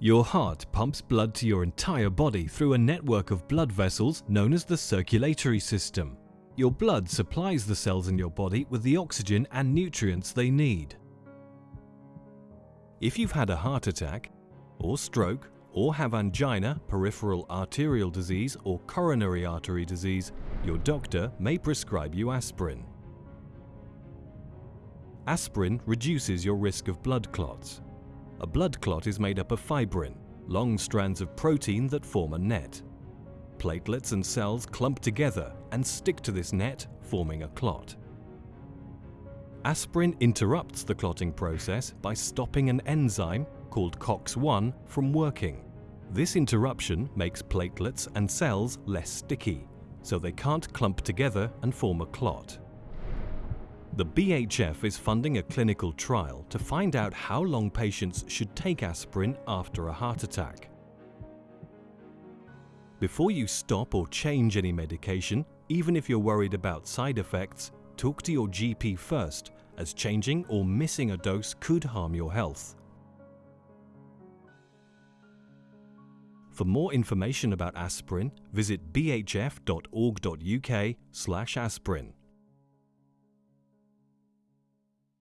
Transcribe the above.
Your heart pumps blood to your entire body through a network of blood vessels known as the circulatory system. Your blood supplies the cells in your body with the oxygen and nutrients they need. If you've had a heart attack, or stroke, or have angina, peripheral arterial disease or coronary artery disease, your doctor may prescribe you aspirin. Aspirin reduces your risk of blood clots. A blood clot is made up of fibrin, long strands of protein that form a net. Platelets and cells clump together and stick to this net, forming a clot. Aspirin interrupts the clotting process by stopping an enzyme, called COX-1, from working. This interruption makes platelets and cells less sticky, so they can't clump together and form a clot. The BHF is funding a clinical trial to find out how long patients should take aspirin after a heart attack. Before you stop or change any medication, even if you're worried about side effects, talk to your GP first, as changing or missing a dose could harm your health. For more information about aspirin, visit bhf.org.uk aspirin.